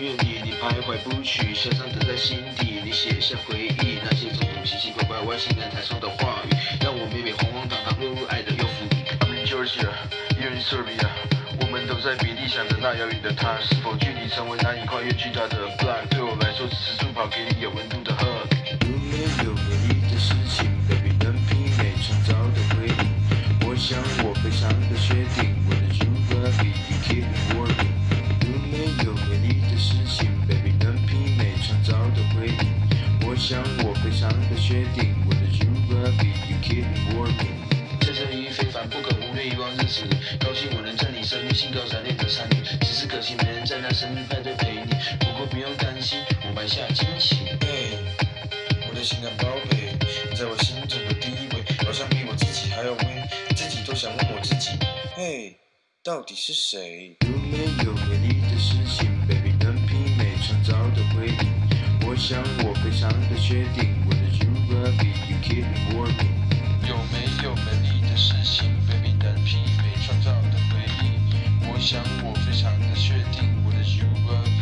院里，你徘徊不去，想象的在心底，你写下回忆，那些种种奇奇怪怪外星人台上的话语，让我美美晃晃荡荡落入爱的幽浮。I'm in Georgia, you're in Serbia，我们都在比利想着那遥远的他，是否距离成为难以跨越巨大的 block？对我来说，只是助跑，给你有温度的 hug。有没有美丽的事情，baby，能媲美创造的回忆？我想我非常的确定，我的 you baby you 想我非常的确定，我的 you baby you keep me warm。在这一非凡不可忽略遗忘日子里，高兴我能在你身边兴高采烈的参与，只是可惜没人在那生日派对陪你。不过不用担心，我埋下惊喜。嘿，我的情感宝贝，你在我心中的地位，好像比我自己还要微，自己都想问我自己，嘿，到底是谁？有没有美丽的事情，baby，能媲美创造的回忆？我想我非非常的确定，我的 super baby，you keep me warm。有没有美丽的事情？baby，单凭没创造的回忆。我想我非常的确定，我的 ubaby。